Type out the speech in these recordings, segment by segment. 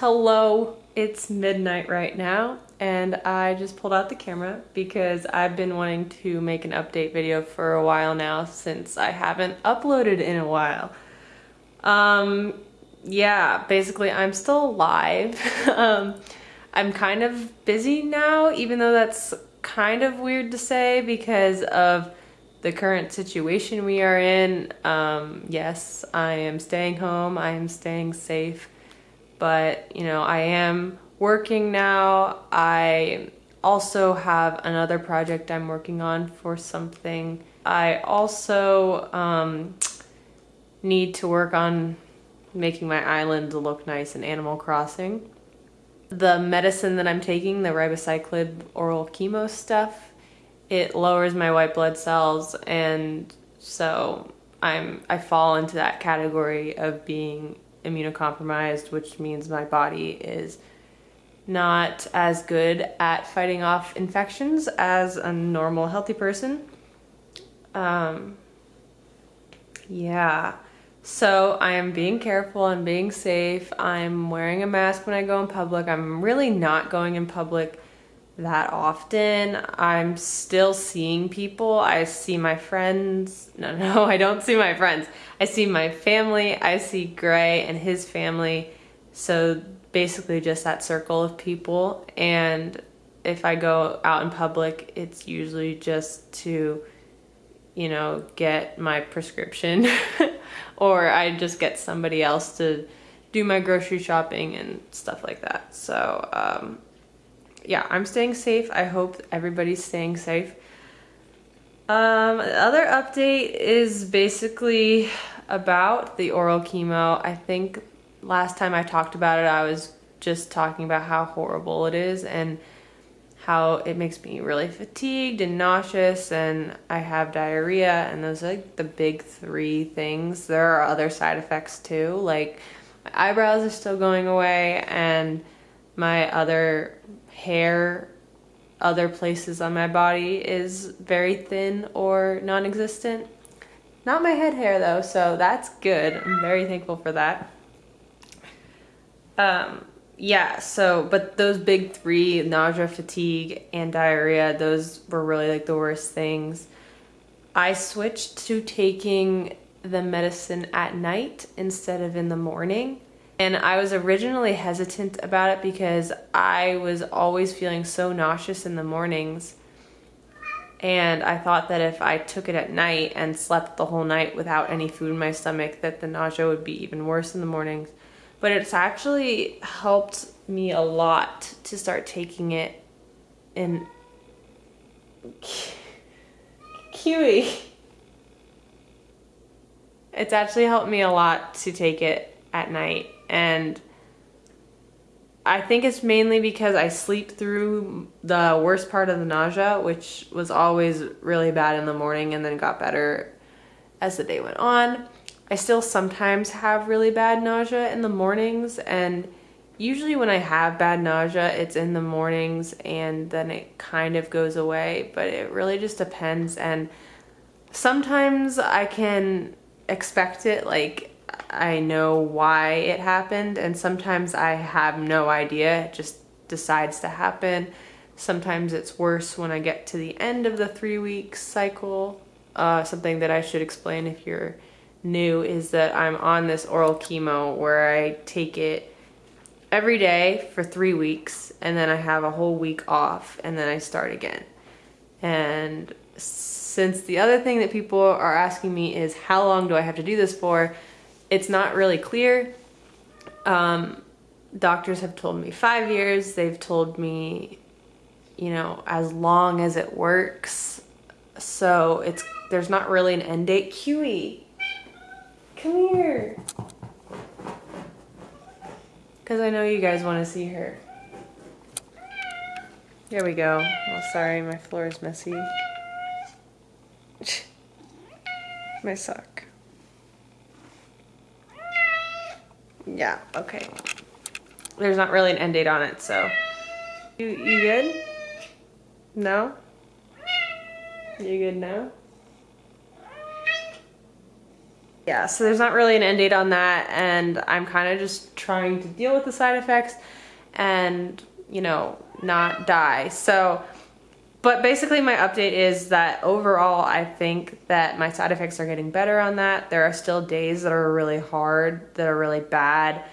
Hello, it's midnight right now and I just pulled out the camera because I've been wanting to make an update video for a while now since I haven't uploaded in a while. Um, yeah, basically I'm still alive. um, I'm kind of busy now, even though that's kind of weird to say because of the current situation we are in. Um, yes, I am staying home, I am staying safe but you know, I am working now. I also have another project I'm working on for something. I also um, need to work on making my island look nice in Animal Crossing. The medicine that I'm taking, the ribociclib oral chemo stuff, it lowers my white blood cells and so I'm I fall into that category of being immunocompromised, which means my body is not as good at fighting off infections as a normal healthy person. Um, yeah, so I am being careful and being safe. I'm wearing a mask when I go in public. I'm really not going in public that often. I'm still seeing people. I see my friends. No, no, I don't see my friends. I see my family. I see Gray and his family. So basically just that circle of people. And if I go out in public, it's usually just to, you know, get my prescription or I just get somebody else to do my grocery shopping and stuff like that. So, um, yeah, I'm staying safe. I hope everybody's staying safe. Um, the other update is basically about the oral chemo. I think last time I talked about it, I was just talking about how horrible it is and how it makes me really fatigued and nauseous and I have diarrhea and those are like the big three things. There are other side effects too, like my eyebrows are still going away and my other hair other places on my body is very thin or non-existent. Not my head hair though, so that's good. I'm very thankful for that. Um, yeah, so, but those big three, nausea, fatigue, and diarrhea, those were really like the worst things. I switched to taking the medicine at night instead of in the morning. And I was originally hesitant about it because I was always feeling so nauseous in the mornings. And I thought that if I took it at night and slept the whole night without any food in my stomach, that the nausea would be even worse in the mornings. But it's actually helped me a lot to start taking it in Kiwi. It's actually helped me a lot to take it at night and I think it's mainly because I sleep through the worst part of the nausea, which was always really bad in the morning and then got better as the day went on. I still sometimes have really bad nausea in the mornings and usually when I have bad nausea, it's in the mornings and then it kind of goes away, but it really just depends and sometimes I can expect it like I know why it happened and sometimes I have no idea. It just decides to happen. Sometimes it's worse when I get to the end of the three week cycle. Uh, something that I should explain if you're new is that I'm on this oral chemo where I take it every day for three weeks and then I have a whole week off and then I start again. And since the other thing that people are asking me is how long do I have to do this for, it's not really clear. Um, doctors have told me five years. They've told me, you know, as long as it works. So it's there's not really an end date. Kiwi, come here. Because I know you guys want to see her. There we go. Oh, sorry, my floor is messy. my sock. Yeah, okay. There's not really an end date on it, so. You, you good? No? You good now? yeah, so there's not really an end date on that, and I'm kind of just trying to deal with the side effects and, you know, not die. So, but basically my update is that overall I think that my side effects are getting better on that. There are still days that are really hard, that are really bad.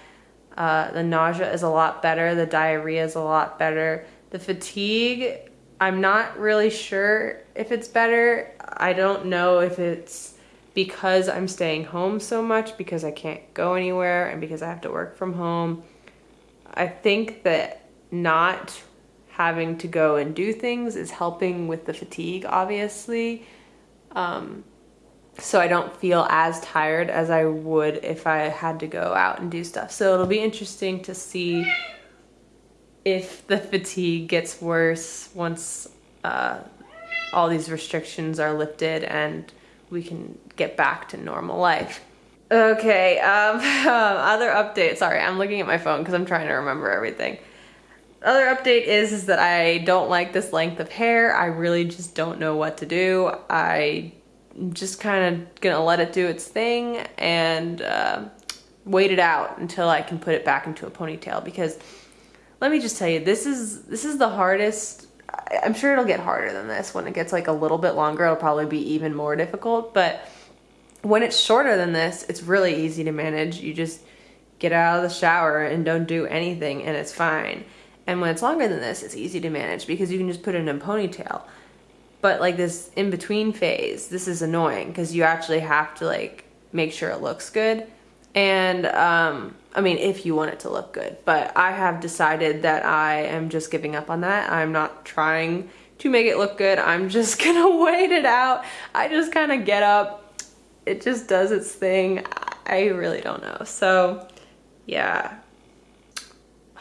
Uh, the nausea is a lot better, the diarrhea is a lot better. The fatigue, I'm not really sure if it's better. I don't know if it's because I'm staying home so much because I can't go anywhere and because I have to work from home. I think that not having to go and do things is helping with the fatigue, obviously. Um, so I don't feel as tired as I would if I had to go out and do stuff. So it'll be interesting to see if the fatigue gets worse once uh, all these restrictions are lifted and we can get back to normal life. Okay, um, other update. Sorry, I'm looking at my phone because I'm trying to remember everything. Other update is, is that I don't like this length of hair. I really just don't know what to do. I am just kind of gonna let it do its thing and uh, wait it out until I can put it back into a ponytail because let me just tell you, this is this is the hardest I'm sure it'll get harder than this. When it gets like a little bit longer, it'll probably be even more difficult. But when it's shorter than this, it's really easy to manage. You just get out of the shower and don't do anything and it's fine. And when it's longer than this, it's easy to manage because you can just put it in a ponytail. But like this in between phase, this is annoying because you actually have to like make sure it looks good. And um, I mean, if you want it to look good, but I have decided that I am just giving up on that. I'm not trying to make it look good. I'm just gonna wait it out. I just kind of get up. It just does its thing. I really don't know. So yeah,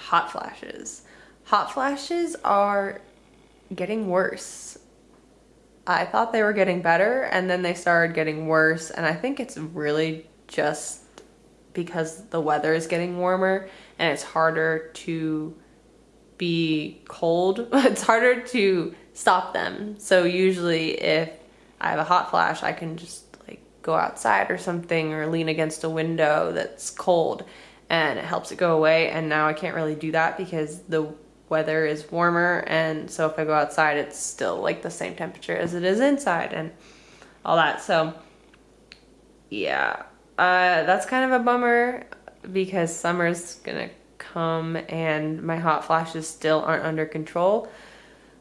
hot flashes. Hot flashes are getting worse. I thought they were getting better and then they started getting worse and I think it's really just because the weather is getting warmer and it's harder to be cold. it's harder to stop them. So usually if I have a hot flash, I can just like go outside or something or lean against a window that's cold and it helps it go away. And now I can't really do that because the weather is warmer. And so if I go outside, it's still like the same temperature as it is inside and all that. So yeah, uh, that's kind of a bummer because summer's gonna come and my hot flashes still aren't under control.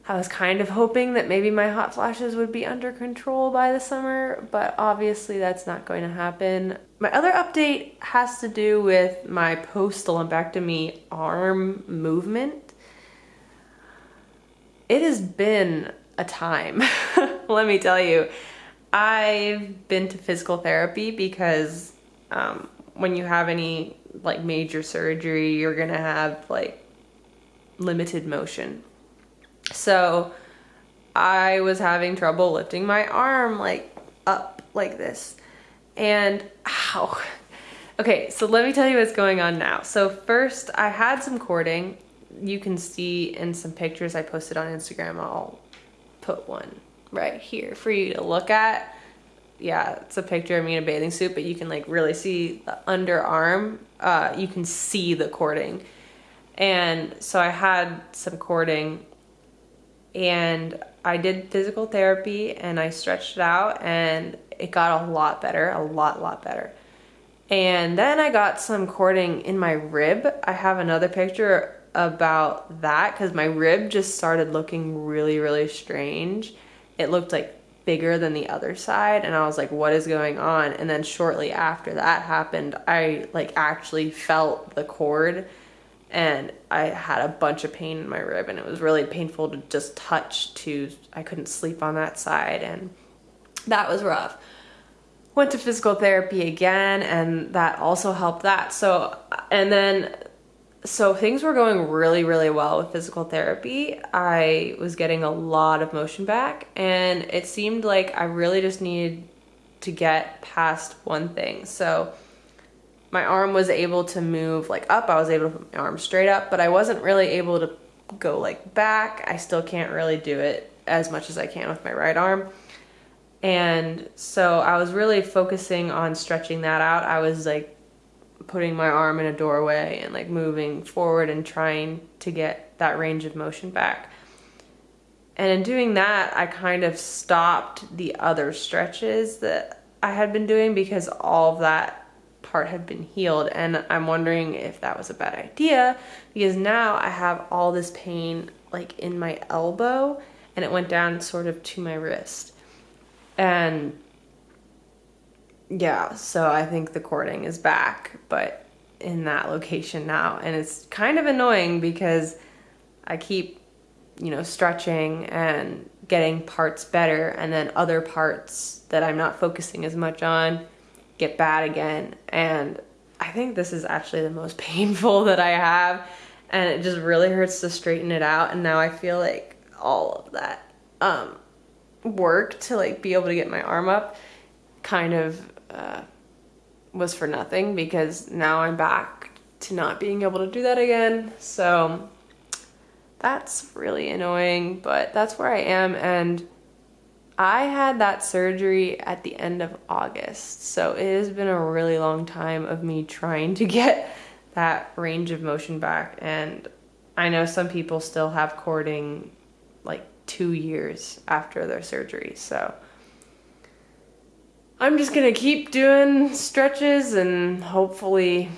I was kind of hoping that maybe my hot flashes would be under control by the summer, but obviously that's not going to happen. My other update has to do with my post-lumpectomy arm movement. It has been a time, let me tell you. I've been to physical therapy because um, when you have any like major surgery, you're gonna have like limited motion. So I was having trouble lifting my arm like up like this. And ow. Okay, so let me tell you what's going on now. So first I had some cording. You can see in some pictures I posted on Instagram. I'll put one right here for you to look at. Yeah, it's a picture of me in a bathing suit, but you can like really see the underarm. Uh, you can see the cording. And so I had some cording and I did physical therapy and I stretched it out and it got a lot better, a lot, lot better. And then I got some cording in my rib. I have another picture about that because my rib just started looking really, really strange it looked like bigger than the other side and I was like what is going on and then shortly after that happened I like actually felt the cord and I had a bunch of pain in my rib and it was really painful to just touch to I couldn't sleep on that side and that was rough went to physical therapy again and that also helped that so and then so things were going really, really well with physical therapy. I was getting a lot of motion back and it seemed like I really just needed to get past one thing. So my arm was able to move like up. I was able to put my arm straight up, but I wasn't really able to go like back. I still can't really do it as much as I can with my right arm. And so I was really focusing on stretching that out. I was like putting my arm in a doorway and like moving forward and trying to get that range of motion back. And in doing that, I kind of stopped the other stretches that I had been doing because all of that part had been healed. And I'm wondering if that was a bad idea because now I have all this pain like in my elbow and it went down sort of to my wrist. And yeah, so I think the cording is back, but in that location now. And it's kind of annoying because I keep, you know, stretching and getting parts better, and then other parts that I'm not focusing as much on get bad again. And I think this is actually the most painful that I have, and it just really hurts to straighten it out. And now I feel like all of that um, work to like be able to get my arm up kind of uh, was for nothing because now I'm back to not being able to do that again. So that's really annoying, but that's where I am. And I had that surgery at the end of August. So it has been a really long time of me trying to get that range of motion back. And I know some people still have cording like two years after their surgery. So I'm just gonna keep doing stretches and hopefully,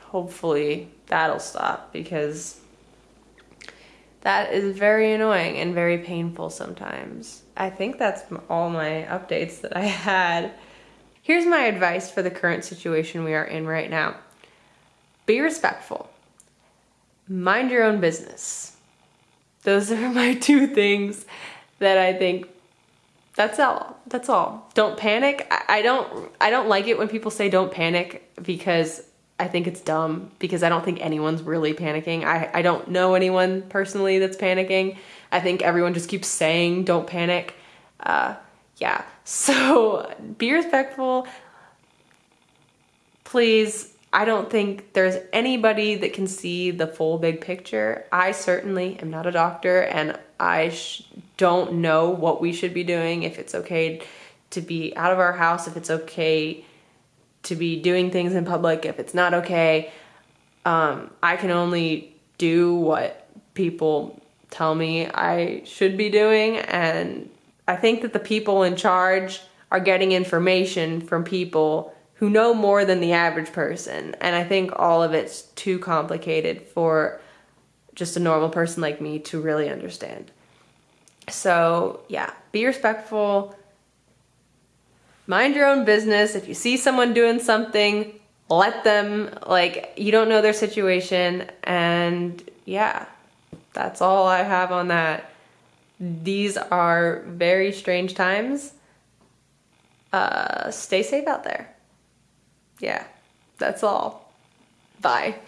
hopefully that'll stop because that is very annoying and very painful sometimes. I think that's all my updates that I had. Here's my advice for the current situation we are in right now. Be respectful. Mind your own business. Those are my two things that I think that's all. That's all. Don't panic. I, I don't I don't like it when people say don't panic because I think it's dumb because I don't think anyone's really panicking. I, I don't know anyone personally that's panicking. I think everyone just keeps saying don't panic. Uh, yeah. So be respectful. Please I don't think there's anybody that can see the full big picture. I certainly am not a doctor and I don't know what we should be doing, if it's okay to be out of our house, if it's okay to be doing things in public, if it's not okay. Um, I can only do what people tell me I should be doing. And I think that the people in charge are getting information from people who know more than the average person. And I think all of it's too complicated for just a normal person like me to really understand. So, yeah, be respectful. Mind your own business. If you see someone doing something, let them, like, you don't know their situation. And yeah, that's all I have on that. These are very strange times. Uh, stay safe out there yeah, that's all. Bye.